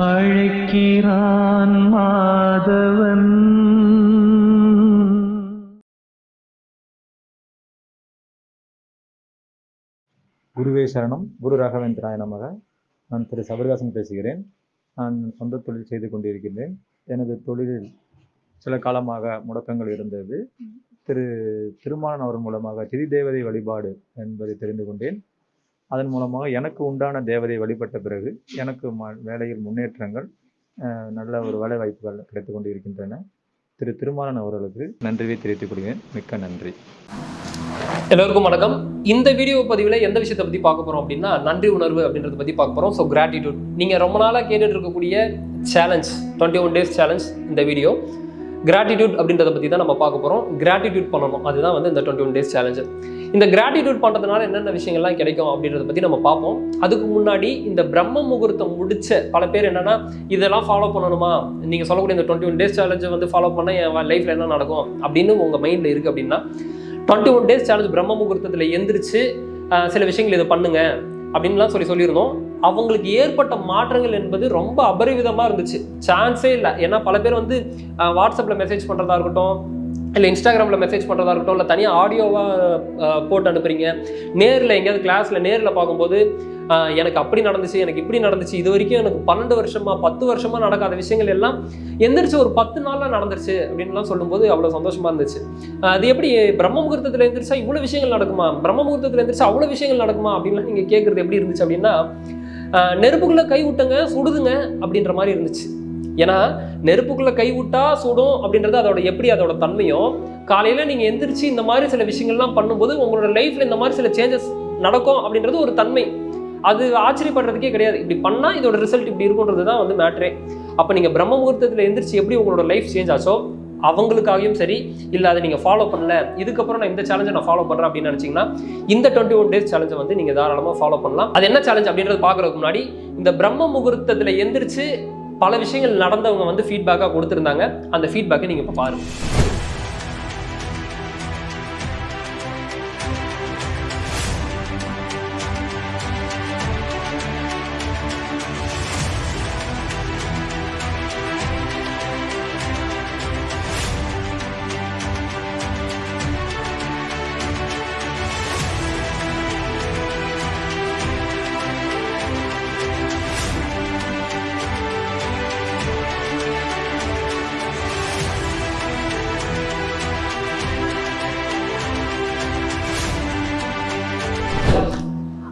அழைக்கிறான் மாதவன். குருவே சரணம். குரு ராகவேந்திராய நமக. நான் திரு சபரிதாசன் பேசுகிறேன். நான் சொந்த தொழில் செய்து கொண்டிருக்கின்றேன். எனது தொழிலில் சில காலமாக முடக்கங்கள் இருந்தது. திரு திருமாலன் அவர் மூலமாக திதி தேவதை வழிபாடு என்பதை தெரிந்து கொண்டேன். அதன் மூலமாக எனக்கு உண்டான தேவதை வழிபட்ட பிறகு எனக்கு ம வேலையில் முன்னேற்றங்கள் நல்ல ஒரு வேலை வாய்ப்புகள் கிடைத்து கொண்டு இருக்கின்றன திரு திருமாலன் அவர்களுக்கு நன்றியை தெரிவித்துக் கொள்கிறேன். மிக்க நன்றி. எல்லோருக்கும் வணக்கம். இந்த வீடியோ பதிவில் எந்த விஷயத்தை பற்றி பார்க்க போகிறோம் அப்படின்னா நன்றி உணர்வு அப்படின்றத பற்றி பார்க்க போகிறோம் ஸோ கிராட்டிடியூட் நீங்கள் ரொம்ப நாளாக கேட்டுட்டு இருக்கக்கூடிய challenge twenty one days challenge இந்த வீடியோ. கிராட்டிடியூட் அப்படின்றத பற்றி தான் நம்ம பார்க்க போகிறோம் கிராட்டிடியூட் பண்ணணும். அதுதான் வந்து இந்த டுவெண்ட்டி ஒன் டேஸ் சேலஞ்சு இந்த கிராட்டிடியூட் பண்ணுறதுனால என்னென்ன விஷயங்கள்லாம் கிடைக்கும் அப்படின்றத பற்றி நம்ம பார்ப்போம். அதுக்கு முன்னாடி இந்த பிரம்ம முகூர்த்தம் முடிச்ச பல பேர் என்னென்னா இதெல்லாம் ஃபாலோ பண்ணணுமா? நீங்கள் சொல்லக்கூடிய இந்த டுவெண்ட்டி ஒன் டேஸ் சேலஞ்சை வந்து ஃபாலோ பண்ணால் என் லைஃப்பில் என்ன நடக்கும்? அப்படின்னு உங்கள் மைண்டில் இருக்குது அப்படின்னா டுவெண்ட்டி ஒன் டேஸ் சேலஞ்ச் பிரம்ம முகூர்த்தத்தில் எந்திரிச்சு சில விஷயங்கள் இதை பண்ணுங்க. அப்படின்லாம் சொல்லி சொல்லியிருந்தோம். அவங்களுக்கு ஏற்பட்ட மாற்றங்கள் என்பது ரொம்ப அபரிவிதமாக இருந்துச்சு. சான்ஸே இல்லை. ஏன்னா பல பேர் வந்து வாட்ஸ்அப்பில் மெசேஜ் பண்ணுறதா இருக்கட்டும் இல்லை இன்ஸ்டாகிராமில் மெசேஜ் பண்ணுறதா இருக்கட்டும் இல்லை தனியாக ஆடியோவாக போட்டு அனுப்புறீங்க. நேரில் எங்கேயாவது கிளாஸில் நேரில் பார்க்கும்போது எனக்கு அப்படி நடந்துச்சு எனக்கு இப்படி நடந்துச்சு இது வரைக்கும் எனக்கு பன்னெண்டு வருஷமா பத்து வருஷமா நடக்காத விஷயங்கள் எல்லாம் எந்திரிச்சு ஒரு பத்து நாளில் நடந்துருச்சு அப்படின்லாம் சொல்லும்போது அவ்வளோ சந்தோஷமா இருந்துச்சு. அது எப்படி பிரம்ம முகூர்த்தத்தில் எந்திரிச்சா இவ்வளோ விஷயங்கள் நடக்குமா? பிரம்ம முகூர்த்தத்தில் எந்திரிச்சா அவ்வளோ விஷயங்கள் நடக்குமா? அப்படின்லாம் நீங்கள் கேட்குறது எப்படி இருந்துச்சு அப்படின்னா நெருப்புக்குள்ளே கை விட்டுங்க சுடுதுங்க அப்படின்ற மாதிரி இருந்துச்சு. ஏன்னா நெருப்புக்குள்ளே கை விட்டா சுடும் அப்படின்றது அதோட எப்படி அதோட தன்மையும் காலையில் நீங்கள் எந்திரிச்சு இந்த மாதிரி சில விஷயங்கள்லாம் பண்ணும்போது உங்களோட லைஃப்பில் இந்த மாதிரி சில சேஞ்சஸ் நடக்கும் அப்படின்றது ஒரு தன்மை. அது ஆச்சரியப்படுறதுக்கே கிடையாது. இப்படி பண்ணால் இதோட ரிசல்ட் இப்படி இருக்குன்றது தான் வந்து மேட்ரே அப்போ நீங்கள் பிரம்ம முகூர்த்தத்தில் எந்திரிச்சு எப்படி உங்களோட லைஃப் சேஞ்ச் ஆச்சோ அவங்களுக்காகவும் சரி இல்லை அதை நீங்கள் ஃபாலோ பண்ணல இதுக்கப்புறம் நான் இந்த சேலஞ்சை நான் ஃபாலோ பண்ணுறேன் அப்படின்னு நினச்சிங்கன்னா இந்த டுவெண்ட்டி ஒன் டேஸ் சேலஞ்சை வந்து நீங்கள் தாராளமாக ஃபாலோ பண்ணலாம். அது என்ன சேலஞ்ச் அப்படின்றது பார்க்குறதுக்கு முன்னாடி இந்த பிரம்ம முகூர்த்தத்தில் எந்திரிச்சு பல விஷயங்கள் நடந்தவங்க வந்து ஃபீட்பேக்காக கொடுத்துருந்தாங்க. அந்த ஃபீட்பேக்கை நீங்கள் இப்போ பாருங்கள்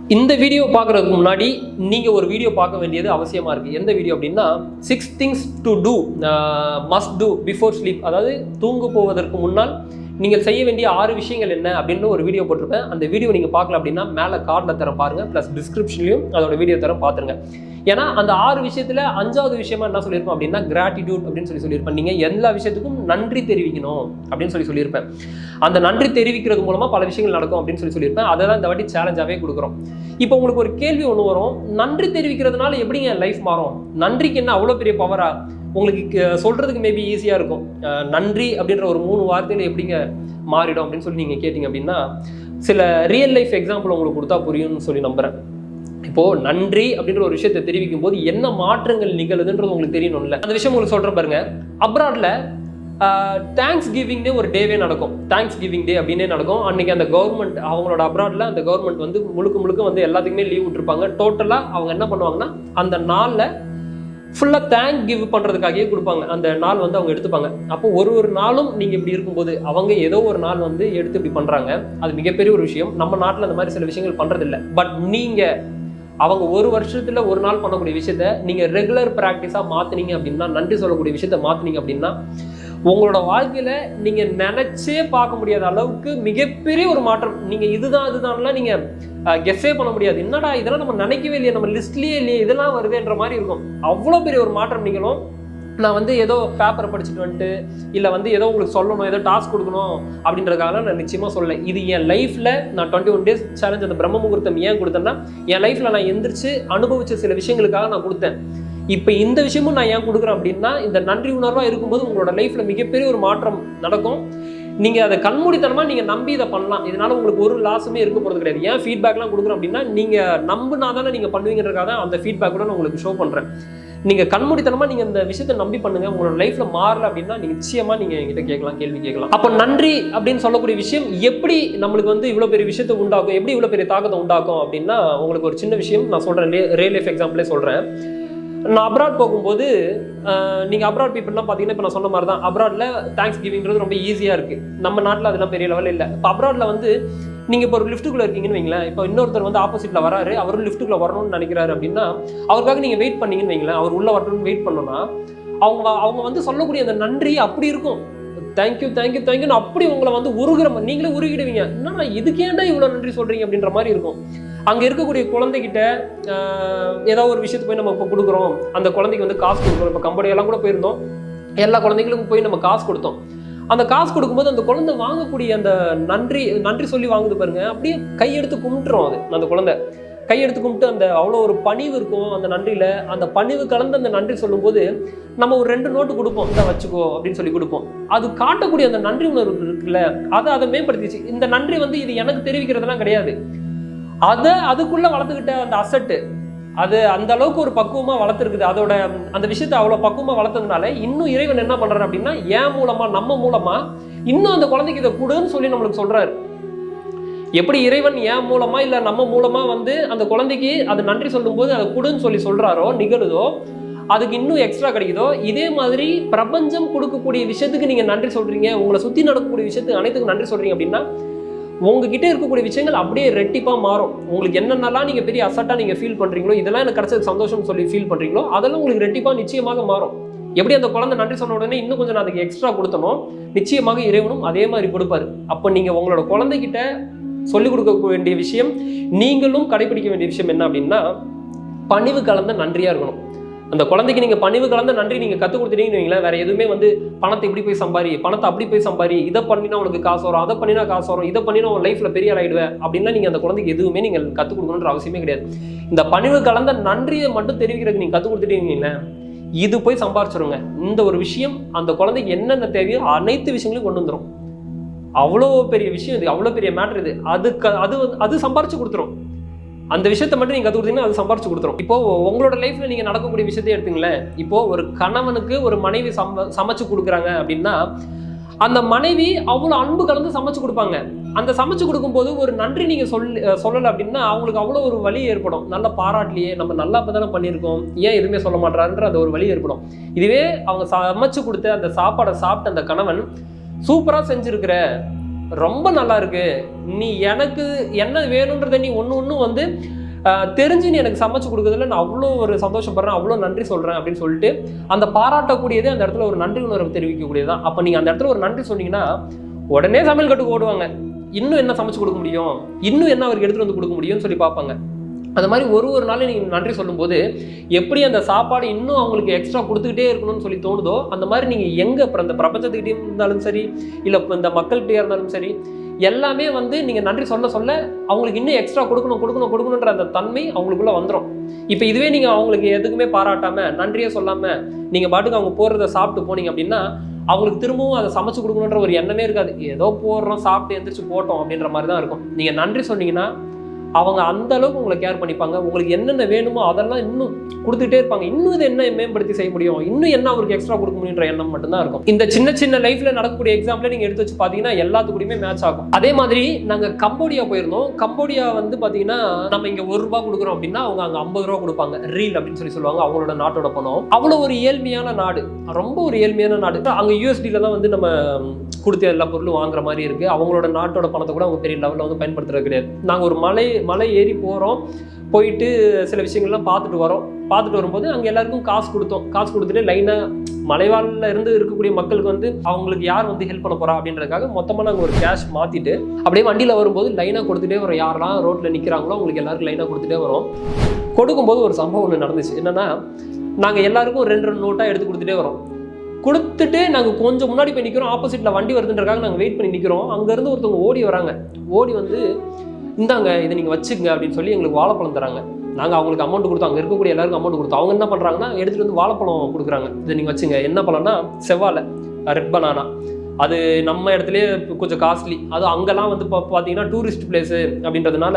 இந்த வீடியோ பார்க்குறதுக்கு முன்னாடி நீங்கள் ஒரு வீடியோ பார்க்க வேண்டியது அவசியமாக இருக்குது எந்த வீடியோ அப்படின்னா six things to do must do before sleep அதாவது தூங்கு போவதற்கு முன்னால் நீங்கள் செய்ய வேண்டிய ஆறு விஷயங்கள் என்ன அப்படின்னு ஒரு வீடியோ போட்டிருப்பேன். அந்த வீடியோ நீங்கள் பார்க்கல அப்படின்னா மேலே கார்டில் தர பாருங்கள் ப்ளஸ் டிஸ்கிரிப்ஷன்லையும் அதோட வீடியோ தர பார்த்துருங்க. ஏன்னா அந்த ஆறு விஷயத்தில் அஞ்சாவது விஷயமா என்ன சொல்லியிருப்பேன் அப்படின்னா கிராட்டிடியூட் அப்படின்னு சொல்லி சொல்லியிருப்பேன். நீங்கள் எல்லா விஷயத்துக்கும் நன்றி தெரிவிக்கணும் அப்படின்னு சொல்லி சொல்லியிருப்பேன். அந்த நன்றி தெரிவிக்கிறது மூலமாக பல விஷயங்கள் நடக்கும் அப்படின்னு சொல்லி சொல்லியிருப்பேன். அதை தான் இந்த வாட்டி சேலஞ்சாகவே கொடுக்குறோம். இப்போ உங்களுக்கு ஒரு கேள்வி ஒன்று வரும். நன்றி தெரிவிக்கிறதுனால எப்படிங்க லைஃப் மாறும்? நன்றிக்கு என்ன அவ்வளோ பெரிய பவரா உங்களுக்கு சொல்கிறதுக்கு மேபி ஈஸியாக இருக்கும். நன்றி அப்படின்ற ஒரு மூணு வார்த்தையில் எப்படிங்க மாறிடும் அப்படின்னு சொல்லி நீங்கள் கேட்டிங்க அப்படின்னா சில ரியல் லைஃப் எக்ஸாம்பிள் உங்களுக்கு கொடுத்தா புரியும்னு சொல்லி நம்புகிறேன் இப்போ நன்றி அப்படின்ற ஒரு விஷயத்தை தெரிவிக்கும் போது என்ன மாற்றங்கள் நிகழுதுன்றது உங்களுக்கு தெரியணும்ல. அந்த விஷயம் உங்களுக்கு சொல்கிறேன் பாருங்க. அப்ராட்ல தேங்க்ஸ் கிவிங் டே ஒரு டேவே நடக்கும். தேங்க்ஸ் கிவிங் டே அப்படின்னே நடக்கும். அன்னைக்கு அந்த கவர்மெண்ட் அவங்களோட அப்ராட்ல அந்த கவர்மெண்ட் வந்து முழுக்க முழுக்க வந்து எல்லாத்துக்குமே லீவ் விட்டுருப்பாங்க. டோட்டலாக அவங்க என்ன பண்ணுவாங்கன்னா அந்த நாளில் ஃபுல்லாக தேங்க் கிவ் பண்ணுறதுக்காகவே கொடுப்பாங்க. அந்த நாள் வந்து அவங்க எடுத்துப்பாங்க. அப்போ ஒரு ஒரு நாளும் நீங்கள் இப்படி இருக்கும்போது அவங்க ஏதோ ஒரு நாள் வந்து எடுத்து இப்படி பண்ணுறாங்க அது மிகப்பெரிய ஒரு விஷயம். நம்ம நாட்டில் அந்த மாதிரி சில விஷயங்கள் பண்ணுறதில்ல பட் நீங்கள் அவங்க ஒரு வருஷத்தில் ஒரு நாள் பண்ணக்கூடிய விஷயத்த நீங்கள் ரெகுலர் ப்ராக்டிஸாக மாற்றினீங்க அப்படின்னா நன்றி சொல்லக்கூடிய விஷயத்த மாற்றினீங்க அப்படின்னா உங்களோட வாழ்க்கையில நீங்க நினைச்சே பார்க்க முடியாத அளவுக்கு மிகப்பெரிய ஒரு மாற்றம். நீங்க இதுதான் இதுதான்லாம் நீங்க கெஸ்ஸே பண்ண முடியாது. என்னடா இதெல்லாம் நம்ம நினைக்கவே இல்லையே நம்ம லிஸ்ட்லயே இல்லையே இதெல்லாம் வருதுன்ற மாதிரி இருக்கும். அவ்வளோ பெரிய ஒரு மாற்றம் நீங்களும் நான் வந்து ஏதோ பேப்பரை படிச்சுட்டு வந்துட்டு இல்லை வந்து ஏதோ உங்களுக்கு சொல்லணும் ஏதோ டாஸ்க் கொடுக்கணும் அப்படின்றதுக்காக நான் நிச்சயமாக சொல்லலை. இது என் லைஃப்பில் நான் டுவெண்ட்டி ஒன் டேஸ் சேலஞ்ச் அந்த பிரம்ம முகூர்த்தம் ஏன் கொடுத்தேன்னா என் லைஃப்பில் நான் எந்திரிச்சு அனுபவிச்ச சில விஷயங்களுக்காக நான் கொடுத்தேன். இப்போ இந்த விஷயமும் நான் ஏன் கொடுக்குறேன் அப்படின்னா இந்த நன்றி உணர்வாக இருக்கும்போது உங்களோட லைஃப்பில் மிகப்பெரிய ஒரு மாற்றம் நடக்கும். நீங்கள் அதை கண்மூடித்தனமாக நீங்கள் நம்பி இதை பண்ணலாம். இதனால் உங்களுக்கு ஒரு லாஸுமே இருக்க போகிறது கிடையாது. ஏன் ஃபீட்பேக்லாம் கொடுக்குறோம் அப்படின்னா நீங்கள் நம்புனா தானே நீங்கள் பண்ணுவீங்கிறதுக்காக தான் அந்த ஃபீட்பேக் கூட நான் உங்களுக்கு ஷோ பண்ணுறேன் நீங்கள் கண்மூடித்தனமாக நீங்கள் இந்த விஷயத்தை நம்பி பண்ணுங்கள் உங்களோட லைஃப்பில் மாறல அப்படின்னா நீங்கள் நிச்சயமாக நீங்கள் என்கிட்ட கேட்கலாம் கேள்வி கேட்கலாம். அப்போ நன்றி அப்படின்னு சொல்லக்கூடிய விஷயம் எப்படி நம்மளுக்கு வந்து இவ்வளோ பெரிய விஷயத்தை உண்டாக்கும்? எப்படி இவ்வளோ பெரிய தாக்கத்தை உண்டாக்கும் அப்படின்னா உங்களுக்கு ஒரு சின்ன விஷயம் நான் சொல்கிறேன் ரியல் லைஃப் எக்ஸாம்பிளே சொல்கிறேன் நான் அப்ராட் போகும்போது நீங்கள் அப்ராட் பீப்புளெலாம் பார்த்தீங்கன்னா இப்போ நான் சொன்ன மாதிரி தான் அப்ராடில் தேங்க்ஸ் கிவிங்கிறது ரொம்ப ஈஸியாக இருக்குது நம்ம நாட்டில் அதெல்லாம் பெரிய லெவலில் இல்லை. இப்போ அப்ராடில் வந்து நீங்கள் இப்போ ஒரு லிஃப்ட்டுக்குள்ளே இருக்கீங்கன்னு வைங்களேன். இப்போ இன்னொருத்தர் வந்து ஆப்போசிட்டில் வராரு. அவரும் லிஃப்ட்டுக்குள்ளே வரணும்னு நினைக்கிறாரு அப்படின்னா அவருக்காக நீங்கள் வெயிட் பண்ணீங்கன்னு வைங்களேன். அவர் உள்ளே வரணும்னு வெயிட் பண்ணோன்னா அவங்க அவங்க வந்து சொல்லக்கூடிய அந்த நன்றி அப்படி இருக்கும். தேங்க்யூ தேங்க்யூ தேங்க்யூன்னு அப்படி உங்களை வந்து உருகிற மாதிரி நீங்களே உருகிடுவீங்க. என்னன்னா இதுக்கேண்டா இவ்வளோ நன்றி சொல்கிறீங்க அப்படின்ற மாதிரி இருக்கும். அங்கே இருக்கக்கூடிய குழந்தைகிட்ட ஏதோ ஒரு விஷயத்துக்கு போய் நம்ம இப்போ கொடுக்குறோம். அந்த குழந்தைக்கு வந்து காசு கொடுக்குறோம். இப்போ கம்பெனியெல்லாம் கூட போயிருந்தோம். எல்லா குழந்தைங்களுக்கும் போய் நம்ம காசு கொடுத்தோம். அந்த காசு கொடுக்கும்போது அந்த குழந்தை வாங்கக்கூடிய அந்த நன்றி நன்றி சொல்லி வாங்குது பாருங்க. அப்படியே கையெடுத்து கும்பிட்டுரும் அது அந்த குழந்தை. கையெடுத்து கும்பிட்டு அந்த அவ்வளோ ஒரு பணிவு இருக்கும் அந்த நன்றியில். அந்த பணிவு கலந்து அந்த நன்றி சொல்லும்போது நம்ம ஒரு ரெண்டு நோட்டு கொடுப்போம். இதை வச்சுக்கோ அப்படின்னு சொல்லி கொடுப்போம். அது காட்டக்கூடிய அந்த நன்றி உணர்வு இருக்குல்ல அதை அதை மேம்படுத்திச்சு. இந்த நன்றி வந்து இது எனக்கு தெரிவிக்கிறதுலாம் கிடையாது. அதை அதுக்குள்ளே வளர்த்துக்கிட்ட அந்த அசட்டு அது அந்த அளவுக்கு ஒரு பக்குவமாக வளர்த்துருக்குது. அதோட அந்த விஷயத்தை அவ்வளோ பக்குவமாக வளர்த்ததுனால இன்னும் இறைவன் என்ன பண்ணுறாரு அப்படின்னா ஏன் மூலமாக நம்ம மூலமா இன்னும் அந்த குழந்தைக்கு இதை கொடுன்னு சொல்லி நம்மளுக்கு சொல்கிறாரு எப்படி இறைவன் ஏன் மூலமா இல்லை நம்ம மூலமாக வந்து அந்த குழந்தைக்கு அது நன்றி சொல்லும்போது அதை கொடுன்னு சொல்லி சொல்கிறாரோ நிகழுதோ அதுக்கு இன்னும் எக்ஸ்ட்ரா கிடைக்குதோ இதே மாதிரி பிரபஞ்சம் கொடுக்கக்கூடிய விஷயத்துக்கு நீங்கள் நன்றி சொல்கிறீங்க உங்களை சுற்றி நடக்கக்கூடிய விஷயத்துக்கு அனைத்துக்கும் நன்றி சொல்கிறீங்க அப்படின்னா உங்ககிட்ட இருக்கக்கூடிய விஷயங்கள் அப்படியே ரெட்டிப்பாக மாறும். உங்களுக்கு என்னென்னலாம் நீங்கள் பெரிய அசட்டாக நீங்கள் ஃபீல் பண்ணுறீங்களோ இதெல்லாம் எனக்கு கிடச்சது சந்தோஷம் சொல்லி ஃபீல் பண்ணுறீங்களோ அதெல்லாம் உங்களுக்கு ரெட்டிப்பாக நிச்சயமாக மாறும். எப்படி அந்த குழந்தை நன்றி சொன்ன உடனே இன்னும் கொஞ்சம் நான் அதுக்கு எக்ஸ்ட்ரா கொடுத்தனோ நிச்சயமாக இறைவனும் அதே மாதிரி கொடுப்பாரு. அப்போ நீங்கள் உங்களோட குழந்தைகிட்ட சொல்லிக் கொடுக்க வேண்டிய விஷயம் நீங்களும் கடைபிடிக்க வேண்டிய விஷயம் என்ன அப்படின்னா பணிவு கலந்த நன்றியாக இருக்கணும். அந்த குழந்தைக்கு நீங்கள் பணிவு கலந்த நன்றி நீங்கள் கற்றுக் கொடுத்துட்டீங்கன்னு வைங்களேன். வேற எதுவுமே வந்து பணத்தை இப்படி போய் சம்பாரி பணத்தை அப்படி போய் சம்பாரி இதை பண்ணினா உனக்கு காசு வரும் அதை பண்ணினா காசு வரும் இதை பண்ணினா உன் லைஃப்ல பெரிய ஆகிடுவேன் அப்படின்னா நீங்கள் அந்த குழந்தைக்கு எதுவுமே நீங்கள் கற்றுக் கொடுக்கணுன்ற அவசியமே கிடையாது. இந்த பணிவு கலந்த நன்றியை மட்டும் தெரிவிக்கிறதுக்கு நீங்கள் கற்றுக் கொடுத்துட்டீங்கன்னு இது போய் சம்பாரிச்சிருங்க. இந்த ஒரு விஷயம் அந்த குழந்தைக்கு என்னென்ன தேவையோ அனைத்து விஷயங்களையும் கொண்டு வந்துடும் அவ்வளோ பெரிய விஷயம் இது அவ்வளோ பெரிய மேட்ரு இது. அதுக்கு அது வந்து- அது சம்பாரிச்சு கொடுத்துரும். அந்த விஷயத்த மட்டும் நீங்கள் கற்றுக் கொடுத்தீங்கன்னா அது சம்பாரிச்சு கொடுத்துரும். இப்போ உங்களோட லைஃப்ல நீங்க நடக்கக்கூடிய விஷயத்தை எடுத்துங்களேன். இப்போ ஒரு கணவனுக்கு ஒரு மனைவி சம சமைச்சு கொடுக்குறாங்க அப்படின்னா அந்த மனைவி அவ்வளோ அன்பு கலந்து சமைச்சு கொடுப்பாங்க. அந்த சமைச்சு கொடுக்கும்போது ஒரு நன்றி நீங்க சொல் சொல்லலை அப்படின்னா அவங்களுக்கு அவ்வளோ ஒரு வலி ஏற்படும். நல்ல பாராட்டலையே நம்ம நல்லா இப்போ தானே பண்ணியிருக்கோம். ஏன் எதுவுமே சொல்ல மாட்டாருன்ற அந்த ஒரு வலி ஏற்படும். இதுவே அவங்க சமைச்சு கொடுத்த அந்த சாப்பாடை சாப்பிட்ட அந்த கணவன் சூப்பராக செஞ்சிருக்கிற. ரொம்ப நல்லா இருக்கு. நீ எனக்கு என்ன வேணுன்றதை நீ ஒன்று ஒன்று வந்து தெரிஞ்சு நீ எனக்கு சமைச்சு கொடுக்குறதுல நான் அவ்வளோ ஒரு சந்தோஷப்படுறேன் அவ்வளோ நன்றி சொல்கிறேன் அப்படின்னு சொல்லிட்டு அந்த பாராட்டக்கூடியதே அந்த இடத்துல ஒரு நன்றி உணர்வு தெரிவிக்கக்கூடியது தான் அப்போ நீங்கள் அந்த இடத்துல ஒரு நன்றி சொன்னீங்கன்னா உடனே சமையல் கட்டுக்கு ஓடுவாங்க. இன்னும் என்ன சமைச்சு கொடுக்க முடியும்? இன்னும் என்ன அவருக்கு எடுத்துகிட்டு வந்து கொடுக்க முடியும்னு சொல்லி பார்ப்பாங்க. அந்த மாதிரி ஒரு ஒரு நாளும் நீங்கள் நன்றி சொல்லும்போது எப்படி அந்த சாப்பாடு இன்னும் அவங்களுக்கு எக்ஸ்ட்ரா கொடுத்துக்கிட்டே இருக்கணும்னு சொல்லி தோணுதோ அந்த மாதிரி நீங்கள் எங்கே அப்புறம் இந்த பிரபஞ்சத்துக்கிட்டே இருந்தாலும் சரி இல்லை இப்போ இந்த மக்கள்கிட்டே இருந்தாலும் சரி எல்லாமே வந்து நீங்கள் நன்றி சொல்ல சொல்ல அவங்களுக்கு இன்னும் எக்ஸ்ட்ரா கொடுக்கணும் கொடுக்கணும் கொடுக்கணுன்ற அந்த தன்மை அவங்களுக்குள்ளே வந்துடும் இப்போ இதுவே நீங்கள் அவங்களுக்கு எதுக்குமே பாராட்டாமல் நன்றியே சொல்லாமல் நீங்கள் பாட்டுக்கு அவங்க போடுறத சாப்பிட்டு போனீங்க அப்படின்னா அவங்களுக்கு திரும்பவும் அதை சமைச்சு கொடுக்கணுன்ற ஒரு எண்ணமே இருக்காது. ஏதோ போடுறோம் சாப்பிட்டு எந்திரிச்சு போட்டோம் அப்படின்ற மாதிரி தான் இருக்கும். நீங்கள் நன்றி சொன்னீங்கன்னா அவங்க அந்த அளவுக்கு உங்களை கேர் பண்ணிப்பாங்க. உங்களுக்கு என்னென்ன வேணுமோ அதெல்லாம் இன்னும் கொடுத்துட்டே இருப்பாங்க. இன்னும் இது என்ன மேம்படுத்தி செய்ய முடியும்? இன்னும் என்ன அவருக்கு எக்ஸ்ட்ரா கொடுக்க முடியுன்ற எண்ணம் மட்டும்தான் இருக்கும். இந்த சின்ன சின்ன லைஃப்ல நடக்கக்கூடிய எக்ஸாம்பிள் நீங்க எடுத்து வச்சு பாத்தீங்கன்னா எல்லாத்துக்கூடயுமே மேட்ச் ஆகும். அதே மாதிரி நாங்க கம்போடியா போயிருந்தோம். கம்போடியா வந்து பாத்தீங்கன்னா நம்ம இங்க ஒரு ரூபாய் கொடுக்குறோம் அப்படின்னா அவங்க அங்க ஐம்பது ரூபா கொடுப்பாங்க. ரீல் அப்படின்னு சொல்லி சொல்லுவாங்க. அவங்களோட நாட்டோட பணம். அவ்வளவு ஒரு ஏழ்மையான நாடு. ரொம்ப ஒரு ஏழ்மையான நாடு. அங்க யூஎஸ்டில தான் வந்து நம்ம கொடுத்த எல்லா பொருளும் வாங்குற மாதிரி இருக்கு. அவங்களோட நாட்டோட பணத்தை கூட அவங்க பெரிய லெவலில் வந்து பயன்படுத்துறது கிடையாது. நாங்கள் ஒரு மலை மலை ஏறி போகிறோம் போயிட்டு சில விஷயங்கள்லாம் பார்த்துட்டு வரோம். பார்த்துட்டு வரும்போது அங்கே எல்லாருக்கும் காசு கொடுத்தோம். காசு கொடுத்துட்டு லைனாக மலைவாழில் இருந்து இருக்கக்கூடிய மக்களுக்கு வந்து அவங்களுக்கு யார் வந்து ஹெல்ப் பண்ண போகிறா அப்படின்றதுக்காக மொத்தமாக நாங்கள் ஒரு கேஷ் மாற்றிட்டு அப்படியே வண்டியில் வரும்போது லைனாக கொடுத்துட்டே வரோம் யாரெல்லாம் ரோட்டில் நிற்கிறாங்களோ அவங்களுக்கு எல்லாருக்கும் லைனாக கொடுத்துட்டே வரோம். கொடுக்கும்போது ஒரு சம்பவம் ஒன்று நடந்துச்சு. என்னென்னா நாங்கள் எல்லாருக்கும் ரெண்டு ரெண்டு நோட்டாக எடுத்து கொடுத்துட்டே வரோம். கொடுத்துட்டு நாங்கள் கொஞ்சம் முன்னாடி போய் நிற்கிறோம் ஆப்போசிட்டில் வண்டி வருதுன்றக்காக நாங்கள் வெயிட் பண்ணி நிற்கிறோம் அங்கேருந்து ஒருத்தவங்க ஓடி வராங்க. ஓடி வந்து இந்தாங்க இதை நீங்கள் வச்சுக்கங்க அப்படின்னு சொல்லி எங்களுக்கு வாழைப்பழம் தராங்க. நாங்கள் அவங்களுக்கு அமௌண்ட் கொடுத்தோம். அங்கே இருக்கக்கூடிய எல்லாருக்கும் அமௌண்ட் கொடுத்தோம். அவங்க என்ன பண்ணுறாங்கன்னா எடுத்துகிட்டு வந்து வாழைப்பழம் கொடுக்குறாங்க. இதை நீங்கள் வச்சுங்க. என்ன பழம்னா செவ்வாழை ரெட் பனானா அது நம்ம இடத்துலயே கொஞ்சம் காஸ்ட்லி அது அங்கெல்லாம் வந்து இப்போ பார்த்தீங்கன்னா டூரிஸ்ட் பிளேஸு அப்படின்றதுனால